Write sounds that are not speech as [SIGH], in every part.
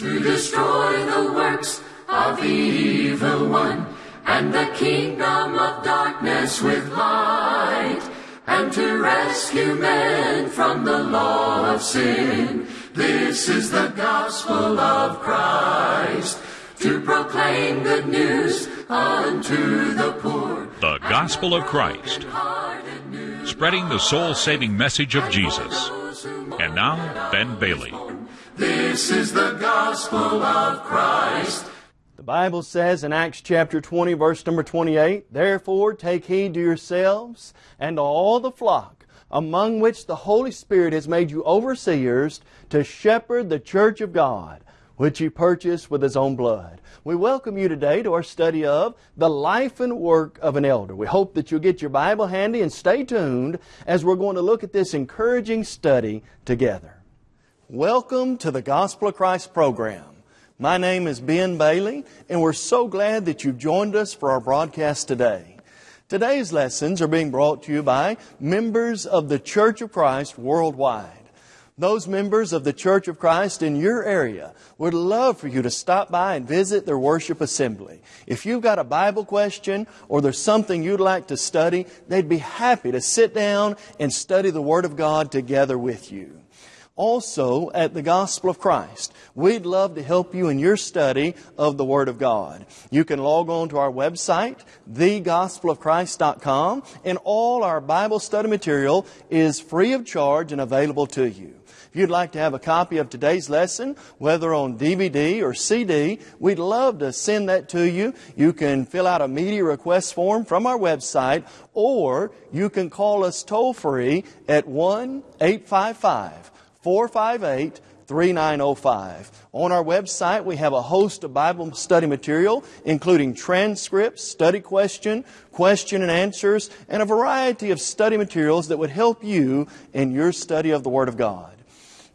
to destroy the works of the evil one, and the kingdom of darkness with light, and to rescue men from the law of sin. This is the gospel of Christ, to proclaim good news unto the poor. The Gospel of Christ, spreading the soul saving message of Jesus. And now, Ben Bailey. This is the gospel of Christ. The Bible says in Acts chapter 20, verse number 28, Therefore take heed to yourselves and to all the flock, among which the Holy Spirit has made you overseers to shepherd the church of God, which He purchased with His own blood. We welcome you today to our study of the life and work of an elder. We hope that you'll get your Bible handy and stay tuned as we're going to look at this encouraging study together. Welcome to the Gospel of Christ program. My name is Ben Bailey, and we're so glad that you've joined us for our broadcast today. Today's lessons are being brought to you by members of the Church of Christ worldwide. Those members of the Church of Christ in your area would love for you to stop by and visit their worship assembly. If you've got a Bible question or there's something you'd like to study, they'd be happy to sit down and study the Word of God together with you also at the Gospel of Christ. We'd love to help you in your study of the Word of God. You can log on to our website, thegospelofchrist.com, and all our Bible study material is free of charge and available to you. If you'd like to have a copy of today's lesson, whether on DVD or CD, we'd love to send that to you. You can fill out a media request form from our website, or you can call us toll free at 1 855 458 3905. On our website, we have a host of Bible study material, including transcripts, study question, question and answers, and a variety of study materials that would help you in your study of the Word of God.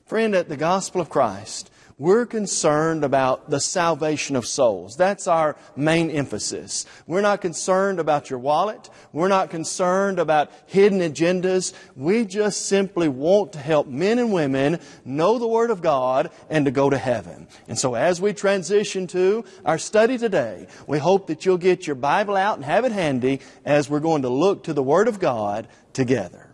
Friend, at the Gospel of Christ, we're concerned about the salvation of souls. That's our main emphasis. We're not concerned about your wallet. We're not concerned about hidden agendas. We just simply want to help men and women know the Word of God and to go to heaven. And so as we transition to our study today, we hope that you'll get your Bible out and have it handy as we're going to look to the Word of God together.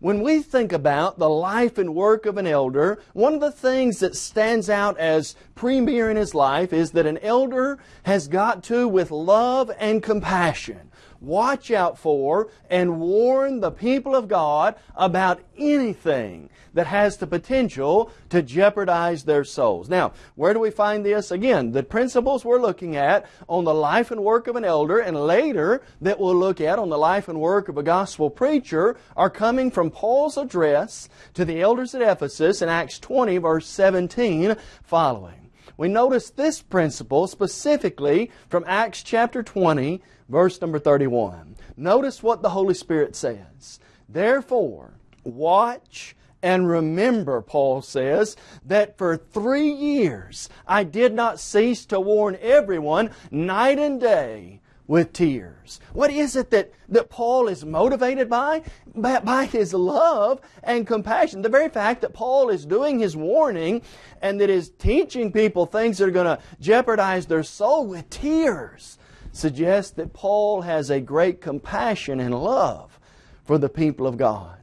When we think about the life and work of an elder, one of the things that stands out as premier in his life is that an elder has got to, with love and compassion, watch out for and warn the people of God about anything that has the potential to jeopardize their souls. Now, where do we find this? Again, the principles we're looking at on the life and work of an elder and later that we'll look at on the life and work of a gospel preacher are coming from Paul's address to the elders at Ephesus in Acts 20 verse 17 following. We notice this principle specifically from Acts chapter 20 verse number 31. Notice what the Holy Spirit says. Therefore, watch and remember, Paul says, that for three years I did not cease to warn everyone night and day with tears. What is it that, that Paul is motivated by? by? By his love and compassion. The very fact that Paul is doing his warning and that is teaching people things that are going to jeopardize their soul with tears suggests that Paul has a great compassion and love for the people of God.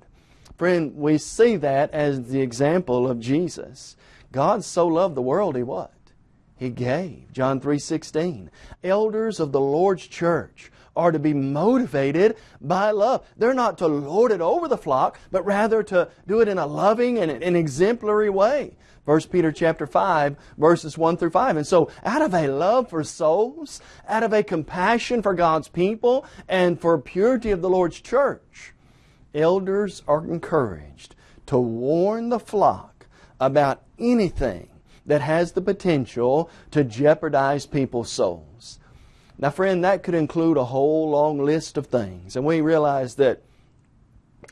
Friend, we see that as the example of Jesus. God so loved the world, He what? He gave. John 3.16. Elders of the Lord's church are to be motivated by love. They're not to lord it over the flock, but rather to do it in a loving and an exemplary way. 1 Peter chapter 5, verses 1 through 5. And so, out of a love for souls, out of a compassion for God's people, and for purity of the Lord's church, elders are encouraged to warn the flock about anything that has the potential to jeopardize people's souls. Now, friend, that could include a whole long list of things, and we realize that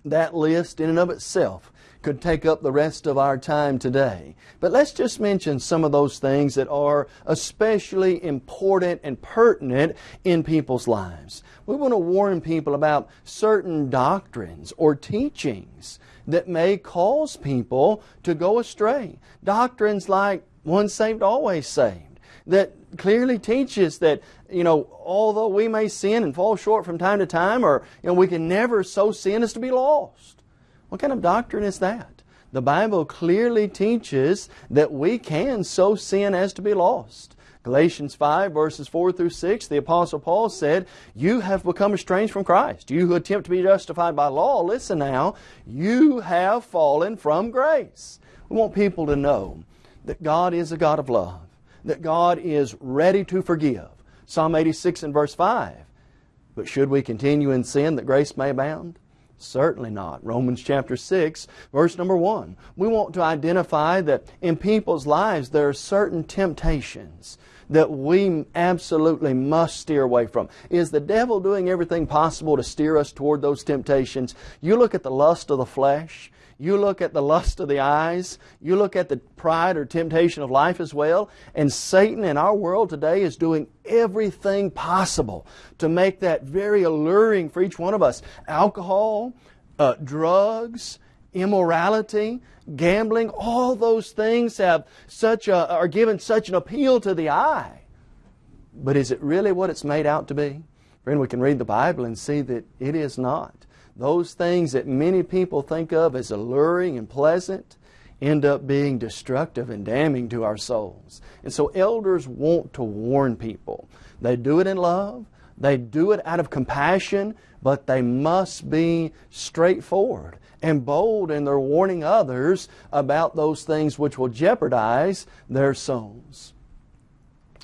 that list in and of itself could take up the rest of our time today. But let's just mention some of those things that are especially important and pertinent in people's lives. We want to warn people about certain doctrines or teachings that may cause people to go astray. Doctrines like once saved, always saved. That clearly teaches that, you know, although we may sin and fall short from time to time, or, you know, we can never so sin as to be lost. What kind of doctrine is that? The Bible clearly teaches that we can so sin as to be lost. Galatians 5 verses 4 through 6, the Apostle Paul said, You have become estranged from Christ. You who attempt to be justified by law, listen now, you have fallen from grace. We want people to know that God is a God of love, that God is ready to forgive. Psalm 86 and verse 5. But should we continue in sin that grace may abound? Certainly not. Romans chapter 6, verse number 1. We want to identify that in people's lives there are certain temptations that we absolutely must steer away from. Is the devil doing everything possible to steer us toward those temptations? You look at the lust of the flesh, you look at the lust of the eyes, you look at the pride or temptation of life as well, and Satan in our world today is doing everything possible to make that very alluring for each one of us. Alcohol, uh, drugs, immorality, gambling, all those things have such a, are given such an appeal to the eye. But is it really what it's made out to be? Friend, we can read the Bible and see that it is not. Those things that many people think of as alluring and pleasant end up being destructive and damning to our souls. And so elders want to warn people. They do it in love, they do it out of compassion, but they must be straightforward and bold in their warning others about those things which will jeopardize their souls.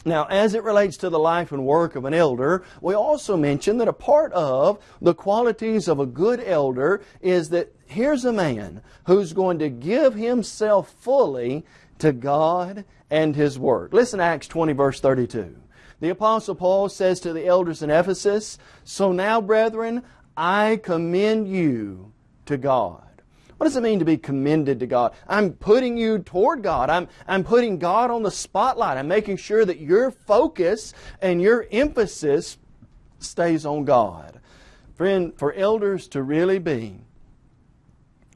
Now, as it relates to the life and work of an elder, we also mention that a part of the qualities of a good elder is that here's a man who's going to give himself fully to God and His work. Listen to Acts 20, verse 32. The Apostle Paul says to the elders in Ephesus, So now, brethren, I commend you to God. What does it mean to be commended to God? I'm putting you toward God. I'm, I'm putting God on the spotlight. I'm making sure that your focus and your emphasis stays on God. Friend, for elders to really be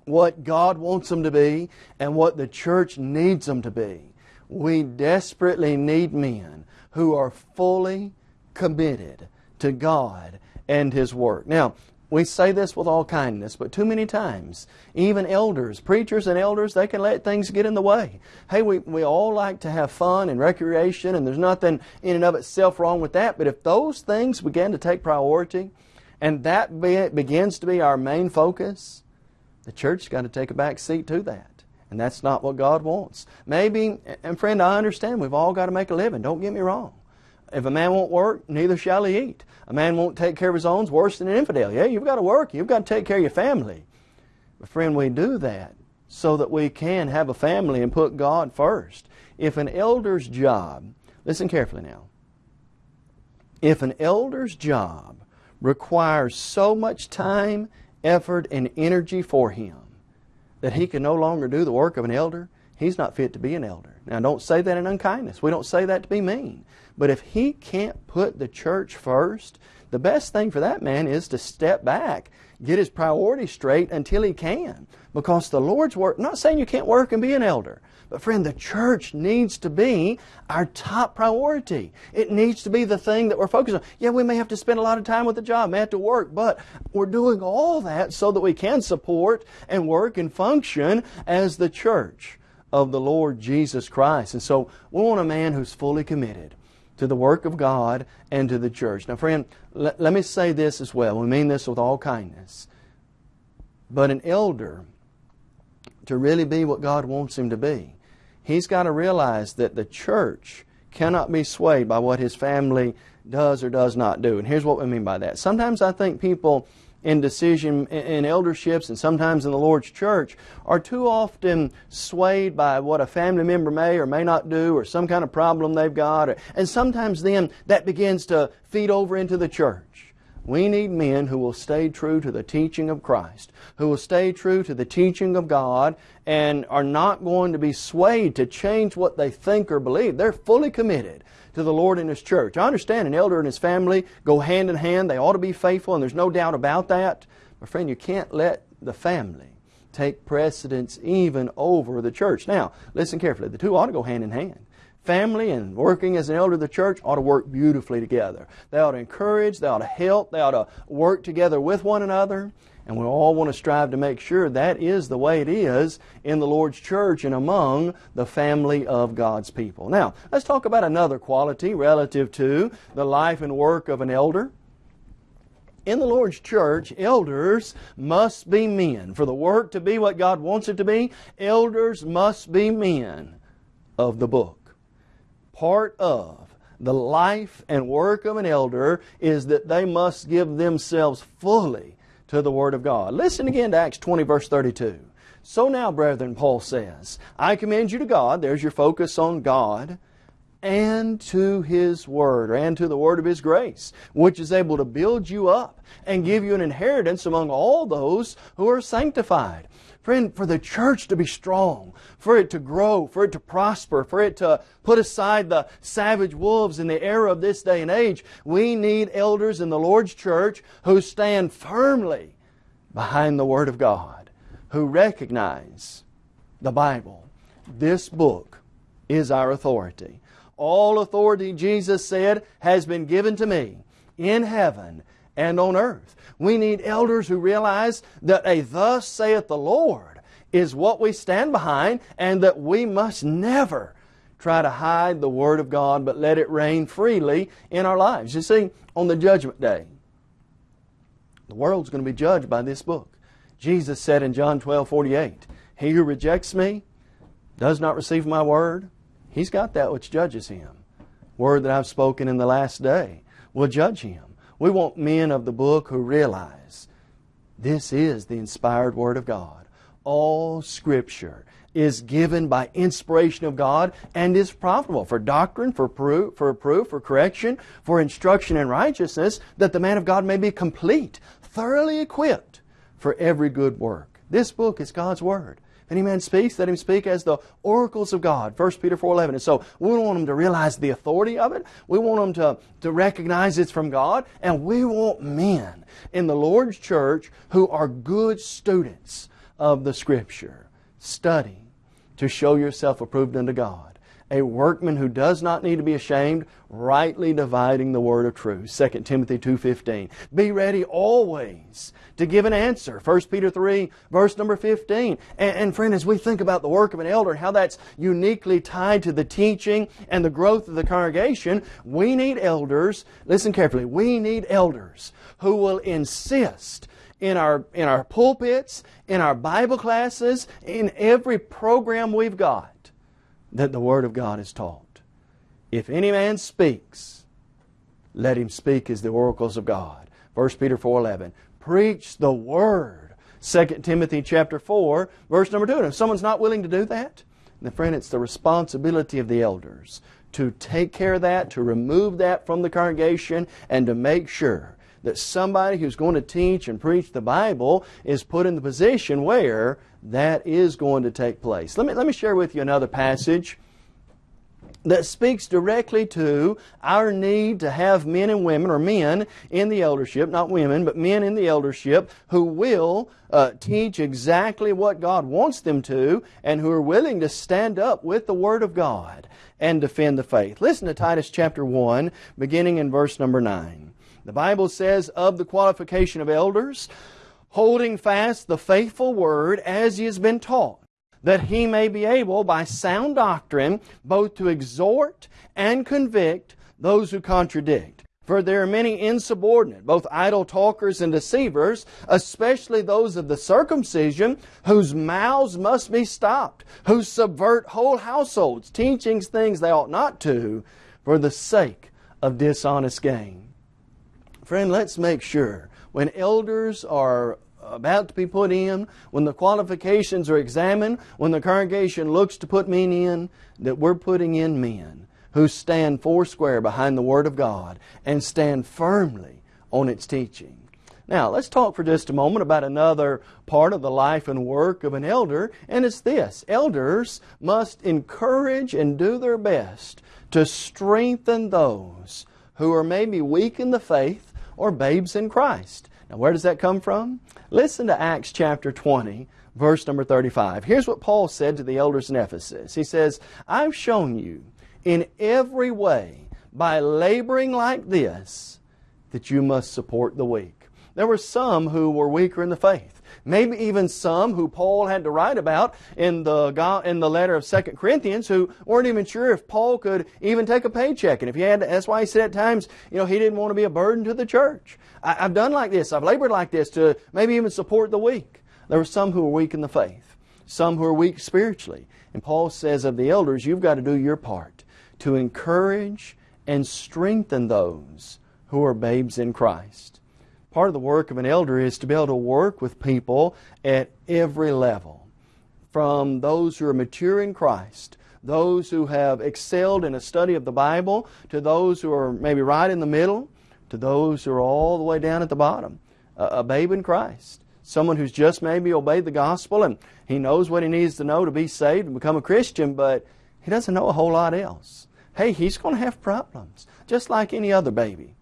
what God wants them to be and what the church needs them to be, we desperately need men who are fully committed to God and His work. Now, we say this with all kindness, but too many times, even elders, preachers and elders, they can let things get in the way. Hey, we, we all like to have fun and recreation, and there's nothing in and of itself wrong with that, but if those things begin to take priority, and that be, begins to be our main focus, the church's got to take a back seat to that. And that's not what God wants. Maybe, and friend, I understand we've all got to make a living. Don't get me wrong. If a man won't work, neither shall he eat. A man won't take care of his own, worse than an infidel. Yeah, you've got to work. You've got to take care of your family. But friend, we do that so that we can have a family and put God first. If an elder's job, listen carefully now, if an elder's job requires so much time, effort, and energy for him that he can no longer do the work of an elder, he's not fit to be an elder. Now, don't say that in unkindness. We don't say that to be mean. But if he can't put the church first, the best thing for that man is to step back, get his priorities straight until he can. Because the Lord's work, I'm not saying you can't work and be an elder, but friend, the church needs to be our top priority. It needs to be the thing that we're focused on. Yeah, we may have to spend a lot of time with the job, may have to work, but we're doing all that so that we can support and work and function as the church of the Lord Jesus Christ. And so we want a man who's fully committed to the work of God and to the church. Now, friend, let, let me say this as well. We mean this with all kindness. But an elder, to really be what God wants him to be, he's got to realize that the church cannot be swayed by what his family does or does not do. And here's what we mean by that. Sometimes I think people in decision in elderships and sometimes in the Lord's church are too often swayed by what a family member may or may not do or some kind of problem they've got. And sometimes then that begins to feed over into the church. We need men who will stay true to the teaching of Christ, who will stay true to the teaching of God, and are not going to be swayed to change what they think or believe. They're fully committed to the Lord and His church. I understand an elder and his family go hand in hand. They ought to be faithful, and there's no doubt about that. But friend, you can't let the family take precedence even over the church. Now, listen carefully. The two ought to go hand in hand. Family and working as an elder of the church ought to work beautifully together. They ought to encourage, they ought to help, they ought to work together with one another. And we all want to strive to make sure that is the way it is in the Lord's church and among the family of God's people. Now, let's talk about another quality relative to the life and work of an elder. In the Lord's church, elders must be men. For the work to be what God wants it to be, elders must be men of the book. Part of the life and work of an elder is that they must give themselves fully to the Word of God. Listen again to Acts 20, verse 32. So now, brethren, Paul says, I commend you to God, there's your focus on God, and to His Word, or and to the Word of His grace, which is able to build you up and give you an inheritance among all those who are sanctified. Friend, for the church to be strong, for it to grow, for it to prosper, for it to put aside the savage wolves in the era of this day and age, we need elders in the Lord's church who stand firmly behind the Word of God, who recognize the Bible. This book is our authority. All authority, Jesus said, has been given to me in heaven and on earth. We need elders who realize that a thus saith the Lord is what we stand behind and that we must never try to hide the Word of God but let it reign freely in our lives. You see, on the judgment day, the world's going to be judged by this book. Jesus said in John 12, 48, He who rejects me does not receive my word. He's got that which judges him. Word that I've spoken in the last day will judge him. We want men of the book who realize this is the inspired Word of God. All Scripture is given by inspiration of God and is profitable for doctrine, for proof, for proof, for correction, for instruction in righteousness, that the man of God may be complete, thoroughly equipped for every good work. This book is God's Word any man speaks, let him speak as the oracles of God. 1 Peter 4.11. And so we want them to realize the authority of it. We want them to, to recognize it's from God. And we want men in the Lord's church who are good students of the Scripture. Study to show yourself approved unto God a workman who does not need to be ashamed, rightly dividing the word of truth. 2 Timothy 2.15. Be ready always to give an answer. 1 Peter 3, verse number 15. And, and friend, as we think about the work of an elder, how that's uniquely tied to the teaching and the growth of the congregation, we need elders, listen carefully, we need elders who will insist in our, in our pulpits, in our Bible classes, in every program we've got that the Word of God is taught. If any man speaks, let him speak as the oracles of God. 1 Peter 4.11. Preach the Word. 2 Timothy chapter 4, verse number 2. And if someone's not willing to do that, then friend, it's the responsibility of the elders to take care of that, to remove that from the congregation, and to make sure that somebody who's going to teach and preach the Bible is put in the position where that is going to take place. Let me, let me share with you another passage that speaks directly to our need to have men and women, or men in the eldership, not women, but men in the eldership who will uh, teach exactly what God wants them to and who are willing to stand up with the Word of God and defend the faith. Listen to Titus chapter 1, beginning in verse number 9. The Bible says of the qualification of elders, holding fast the faithful word as he has been taught, that he may be able by sound doctrine both to exhort and convict those who contradict. For there are many insubordinate, both idle talkers and deceivers, especially those of the circumcision, whose mouths must be stopped, who subvert whole households, teaching things they ought not to, for the sake of dishonest gain. Friend, let's make sure when elders are about to be put in, when the qualifications are examined, when the congregation looks to put men in, that we're putting in men who stand foursquare behind the Word of God and stand firmly on its teaching. Now, let's talk for just a moment about another part of the life and work of an elder, and it's this. Elders must encourage and do their best to strengthen those who are maybe weak in the faith or babes in Christ. Now, where does that come from? Listen to Acts chapter 20, verse number 35. Here's what Paul said to the elders in Ephesus. He says, I've shown you in every way by laboring like this that you must support the weak. There were some who were weaker in the faith. Maybe even some who Paul had to write about in the, in the letter of 2 Corinthians who weren't even sure if Paul could even take a paycheck. And if he had, that's why he said at times, you know, he didn't want to be a burden to the church. I, I've done like this. I've labored like this to maybe even support the weak. There were some who were weak in the faith, some who were weak spiritually. And Paul says of the elders, you've got to do your part to encourage and strengthen those who are babes in Christ. Part of the work of an elder is to be able to work with people at every level. From those who are mature in Christ, those who have excelled in a study of the Bible, to those who are maybe right in the middle, to those who are all the way down at the bottom. A, babe in Christ. Someone who's just maybe obeyed the gospel and he knows what he needs to know to be saved and become a Christian, but he doesn't know a whole lot else. Hey, he's going to have problems, just like any other baby.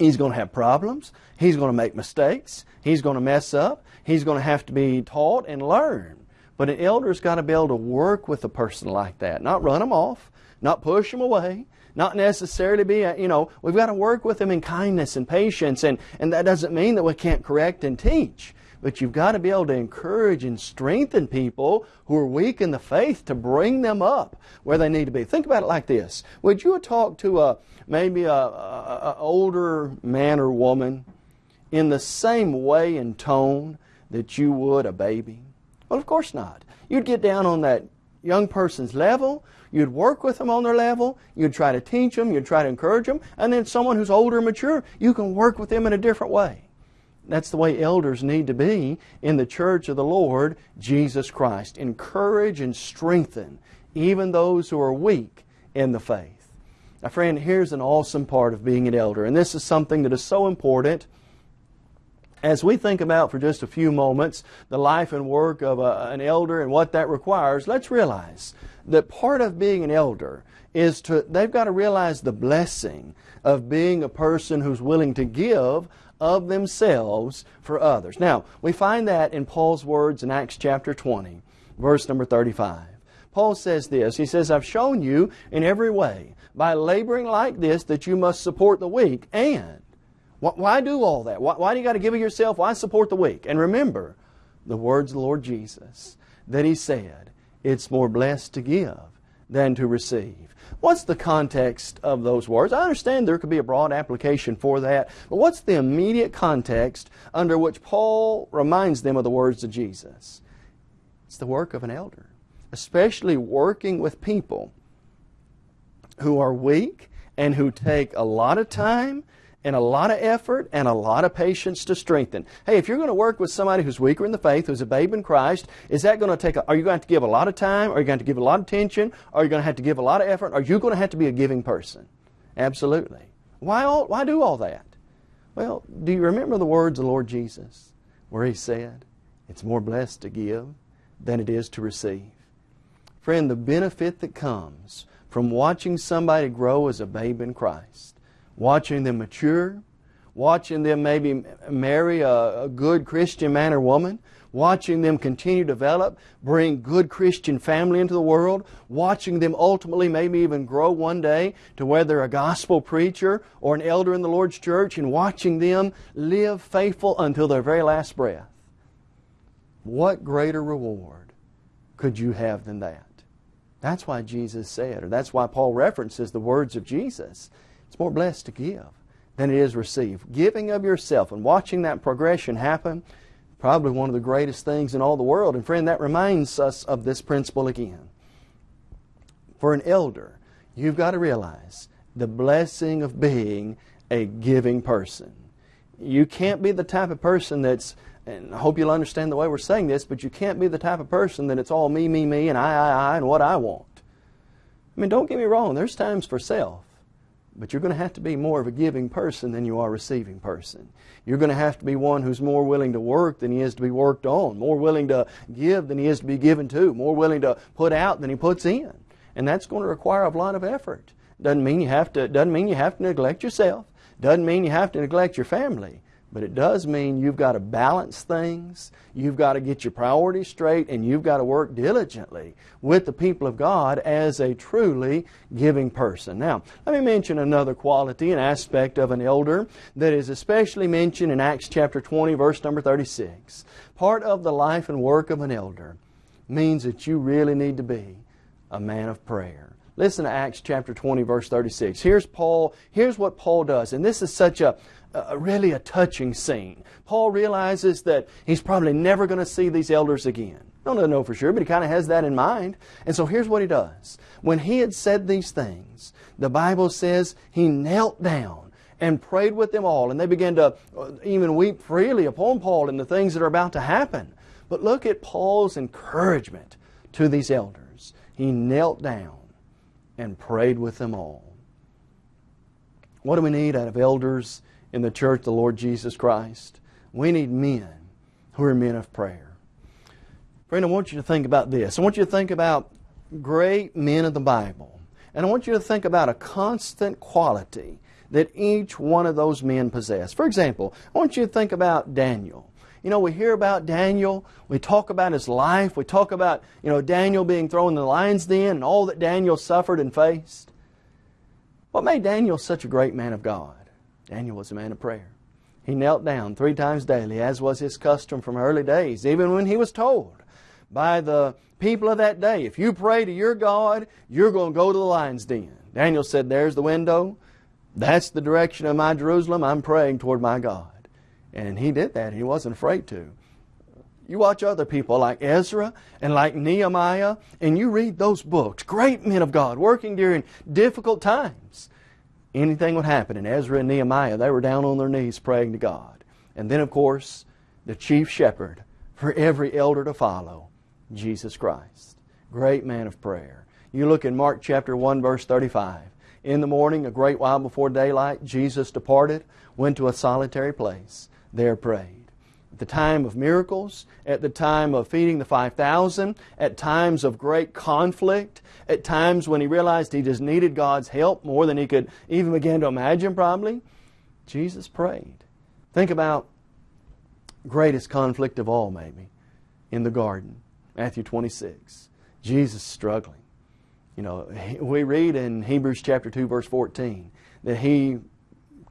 He's going to have problems. He's going to make mistakes. He's going to mess up. He's going to have to be taught and learn. But an elder's got to be able to work with a person like that, not run them off, not push them away, not necessarily be, you know, we've got to work with them in kindness and patience, and, and that doesn't mean that we can't correct and teach. But you've got to be able to encourage and strengthen people who are weak in the faith to bring them up where they need to be. Think about it like this. Would you talk to a maybe a, a, a older man or woman in the same way and tone that you would a baby? Well, of course not. You'd get down on that young person's level. You'd work with them on their level. You'd try to teach them. You'd try to encourage them. And then someone who's older and mature, you can work with them in a different way. That's the way elders need to be in the church of the Lord Jesus Christ. Encourage and strengthen even those who are weak in the faith. Now, friend, here's an awesome part of being an elder, and this is something that is so important. As we think about for just a few moments the life and work of a, an elder and what that requires, let's realize that part of being an elder is to, they've got to realize the blessing of being a person who's willing to give of themselves for others. Now, we find that in Paul's words in Acts chapter 20, verse number 35. Paul says this He says, I've shown you in every way, by laboring like this, that you must support the weak. And why do all that? Why, why do you got to give of yourself? Why support the weak? And remember the words of the Lord Jesus that He said, It's more blessed to give than to receive. What's the context of those words? I understand there could be a broad application for that, but what's the immediate context under which Paul reminds them of the words of Jesus? It's the work of an elder, especially working with people who are weak and who take a lot of time and a lot of effort and a lot of patience to strengthen. Hey, if you're going to work with somebody who's weaker in the faith, who's a babe in Christ, is that going to take, a, are you going to have to give a lot of time? Are you going to, to give a lot of attention? Are you going to have to give a lot of effort? Are you going to have to be a giving person? Absolutely. Why, all, why do all that? Well, do you remember the words of the Lord Jesus where He said, it's more blessed to give than it is to receive? Friend, the benefit that comes from watching somebody grow as a babe in Christ watching them mature, watching them maybe marry a, a, good Christian man or woman, watching them continue to develop, bring good Christian family into the world, watching them ultimately maybe even grow one day to where they're a gospel preacher or an elder in the Lord's church, and watching them live faithful until their very last breath. What greater reward could you have than that? That's why Jesus said, or that's why Paul references the words of Jesus. It's more blessed to give than it is receive. Giving of yourself and watching that progression happen, probably one of the greatest things in all the world. And friend, that reminds us of this principle again. For an elder, you've got to realize the blessing of being a giving person. You can't be the type of person that's, and I hope you'll understand the way we're saying this, but you can't be the type of person that it's all me, me, me, and I, I, I, and what I want. I mean, don't get me wrong, there's times for self. But you're going to have to be more of a giving person than you are a receiving person. You're going to have to be one who's more willing to work than he is to be worked on, more willing to give than he is to be given to, more willing to put out than he puts in. And that's going to require a lot of effort. Doesn't mean you have to doesn't mean you have to neglect yourself. Doesn't mean you have to neglect your family. But it does mean you've got to balance things, you've got to get your priorities straight, and you've got to work diligently with the people of God as a truly giving person. Now, let me mention another quality and aspect of an elder that is especially mentioned in Acts chapter 20, verse number 36. Part of the life and work of an elder means that you really need to be a man of prayer. Listen to Acts chapter 20, verse 36. Here's Paul, here's what Paul does, and this is such a a, really a touching scene. Paul realizes that he's probably never going to see these elders again. I don't know for sure, but he kind of has that in mind. And so here's what he does. When he had said these things, the Bible says he knelt down and prayed with them all, and they began to uh, even weep freely upon Paul and the things that are about to happen. But look at Paul's encouragement to these elders. He knelt down and prayed with them all. What do we need out of elders in the church the Lord Jesus Christ. We need men who are men of prayer. Friend, I want you to think about this. I want you to think about great men of the Bible. And I want you to think about a constant quality that each one of those men possess. For example, I want you to think about Daniel. You know, we hear about Daniel, we talk about his life, we talk about, you know, Daniel being thrown in the lion's den and all that Daniel suffered and faced. What made Daniel such a great man of God? Daniel was a man of prayer. He knelt down three times daily, as was his custom from early days, even when he was told by the people of that day, if you pray to your God, you're going to go to the lion's den. Daniel said, There's the window. That's the direction of my Jerusalem. I'm praying toward my God. And he did that. He wasn't afraid to. You watch other people like Ezra and like Nehemiah, and you read those books, great men of God working during difficult times anything would happen. And Ezra and Nehemiah, they were down on their knees praying to God. And then, of course, the chief shepherd for every elder to follow, Jesus Christ. Great man of prayer. You look in Mark chapter 1, verse 35. In the morning, a great while before daylight, Jesus departed, went to a solitary place, there prayed the time of miracles, at the time of feeding the 5,000, at times of great conflict, at times when he realized he just needed God's help more than he could even begin to imagine, probably, Jesus prayed. Think about greatest conflict of all, maybe, in the garden, Matthew 26. Jesus struggling. You know, we read in Hebrews chapter 2, verse 14, that he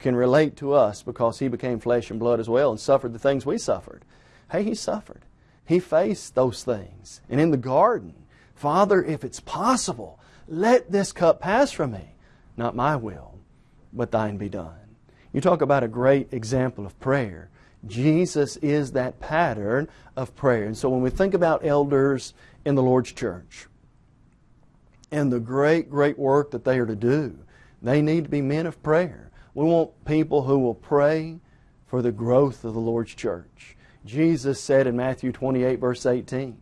can relate to us because he became flesh and blood as well and suffered the things we suffered. Hey, he suffered. He faced those things. And in the garden, Father, if it's possible, let this cup pass from me. Not my will, but thine be done. You talk about a great example of prayer. Jesus is that pattern of prayer. And so when we think about elders in the Lord's church and the great, great work that they are to do, they need to be men of prayer. We want people who will pray for the growth of the Lord's church. Jesus said in Matthew 28, verse 18,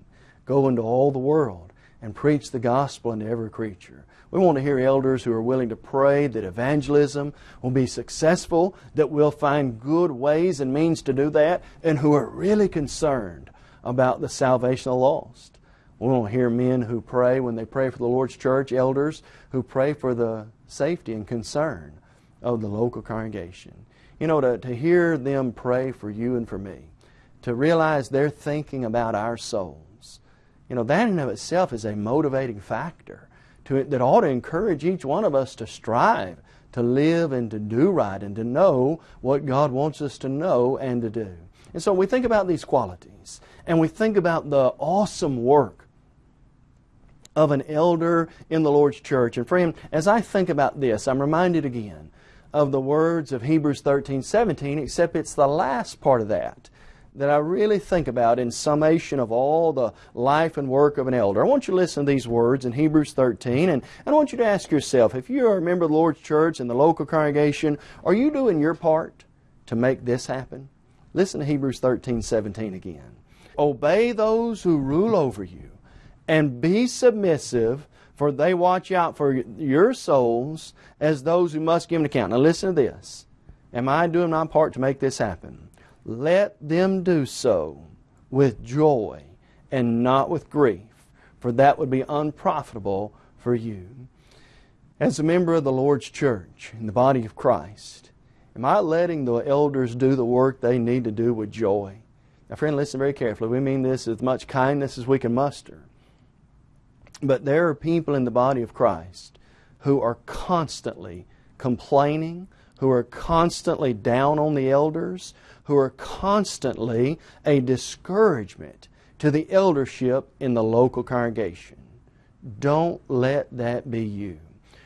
Go into all the world and preach the gospel unto every creature. We want to hear elders who are willing to pray that evangelism will be successful, that we'll find good ways and means to do that, and who are really concerned about the salvation of the lost. We want to hear men who pray when they pray for the Lord's church, elders who pray for the safety and concern of the local congregation. You know, to, to hear them pray for you and for me, to realize they're thinking about our souls, you know, that in of itself is a motivating factor to, that ought to encourage each one of us to strive to live and to do right and to know what God wants us to know and to do. And so we think about these qualities and we think about the awesome work of an elder in the Lord's church. And friend, as I think about this, I'm reminded again of the words of Hebrews 13, 17, except it's the last part of that that I really think about in summation of all the life and work of an elder. I want you to listen to these words in Hebrews 13, and, I want you to ask yourself, if you are a member of the Lord's church and the local congregation, are you doing your part to make this happen? Listen to Hebrews 13, 17 again. Obey those who rule over you, and be submissive for they watch out for your souls as those who must give an account. Now listen to this. Am I doing my part to make this happen? Let them do so with joy and not with grief, for that would be unprofitable for you. As a member of the Lord's church in the body of Christ, Am I letting the elders do the work they need to do with joy? Now, friend, listen very carefully. We mean this as much kindness as we can muster. But there are people in the body of Christ who are constantly complaining, who are constantly down on the elders, who are constantly a discouragement to the eldership in the local congregation. Don't let that be you.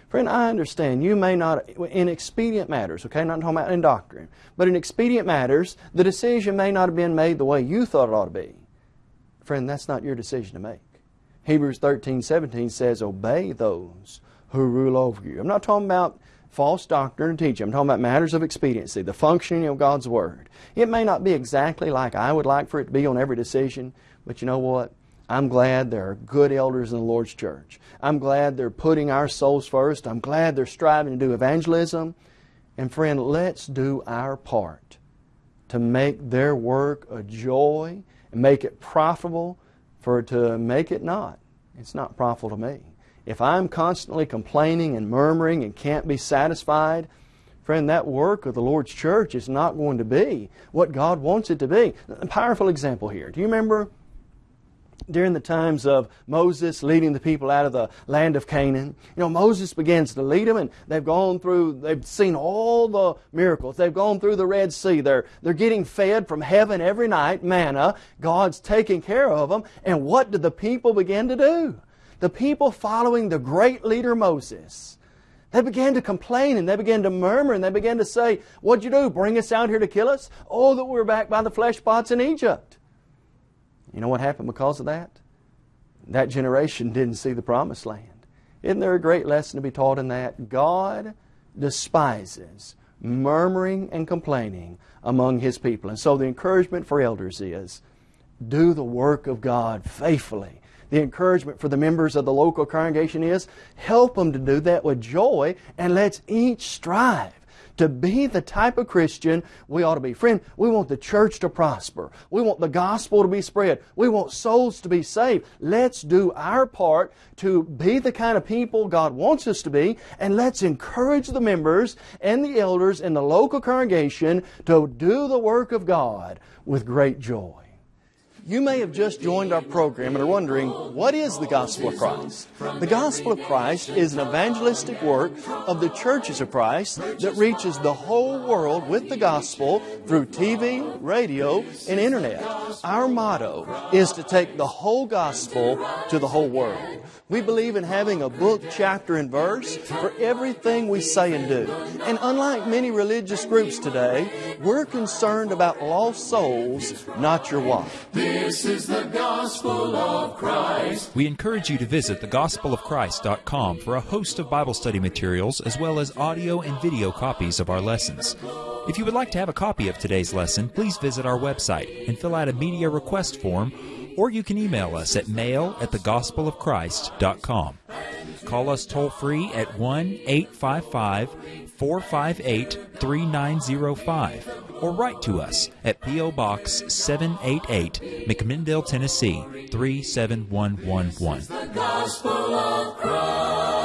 Friend, I understand you may not, in expedient matters, okay, not talking about in doctrine, but in expedient matters, the decision may not have been made the way you thought it ought to be. Friend, that's not your decision to make. Hebrews 13, 17 says, Obey those who rule over you. I'm not talking about false doctrine and teaching. I'm talking about matters of expediency, the functioning of God's Word. It may not be exactly like I would like for it to be on every decision, but you know what? I'm glad there are good elders in the Lord's church. I'm glad they're putting our souls first. I'm glad they're striving to do evangelism. And friend, let's do our part to make their work a joy and make it profitable for to make it not. It's not profitable to me. If I'm constantly complaining and murmuring and can't be satisfied, friend, that work of the Lord's church is not going to be what God wants it to be. A powerful example here. Do you remember during the times of Moses leading the people out of the land of Canaan. You know, Moses begins to lead them and they've gone through, they've seen all the miracles. They've gone through the Red Sea. They're, they're getting fed from heaven every night, manna. God's taking care of them. And what did the people begin to do? The people following the great leader Moses. They began to complain and they began to murmur and they began to say, What'd you do? Bring us out here to kill us? Oh, that we were back by the flesh pots in Egypt. You know what happened because of that? That generation [LAUGHS] didn't see the promised land. Isn't there a great lesson to be taught in that? God despises murmuring and complaining among His people. And so the encouragement for elders is do the work of God faithfully. The encouragement for the members of the local congregation is help them to do that with joy and let's each strive to be the type of Christian we ought to be. Friend, we want the church to prosper. We want the gospel to be spread. We want souls to be saved. Let's do our part to be the kind of people God wants us to be, and let's encourage the members and the elders in the local congregation to do the work of God with great joy. You may have just joined our program and are wondering, what is the gospel of Christ? The gospel of Christ is an evangelistic work of the churches of Christ that reaches the whole world with the gospel through TV, radio, and internet. Our motto is to take the whole gospel to the whole world. We believe in having a book, chapter, and verse for everything we say and do. And unlike many religious groups today, we're concerned about lost souls, not your wife. This is the gospel of Christ. We encourage you to visit thegospelofchrist.com for a host of Bible study materials as well as audio and video copies of our lessons. If you would like to have a copy of today's lesson, please visit our website and fill out a media request form or you can email us at mail at thegospelofchrist.com. Call us toll free at 1 855 458 3905 or write to us at P.O. Box 788, McMinnville, Tennessee 37111.